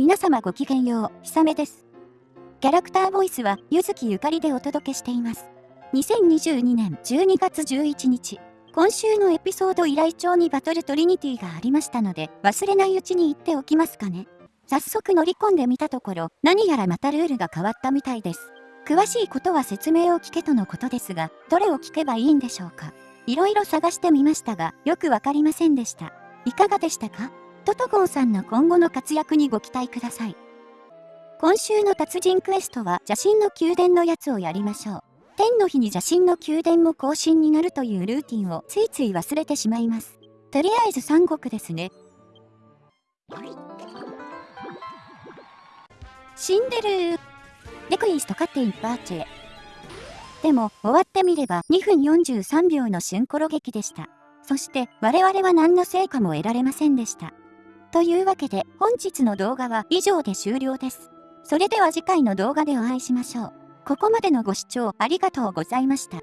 皆様ごきげんよう、ひさめです。キャラクターボイスは、ゆずきゆかりでお届けしています。2022年12月11日、今週のエピソード依頼帳にバトルトリニティがありましたので、忘れないうちに言っておきますかね。早速乗り込んでみたところ、何やらまたルールが変わったみたいです。詳しいことは説明を聞けとのことですが、どれを聞けばいいんでしょうか。いろいろ探してみましたが、よくわかりませんでした。いかがでしたか？トトゴンさんの今後の活躍にご期待ください。今週の達人クエストは邪神の宮殿のやつをやりましょう。天の日に邪神の宮殿も更新になるというルーティンをついつい忘れてしまいます。とりあえず三国ですね。死んでるレクイストカテインパーチェ。でも、終わってみれば2分43秒の瞬コロ劇でした。そして我々は何の成果も得られませんでした。というわけで本日の動画は以上で終了です。それでは次回の動画でお会いしましょう。ここまでのご視聴ありがとうございました。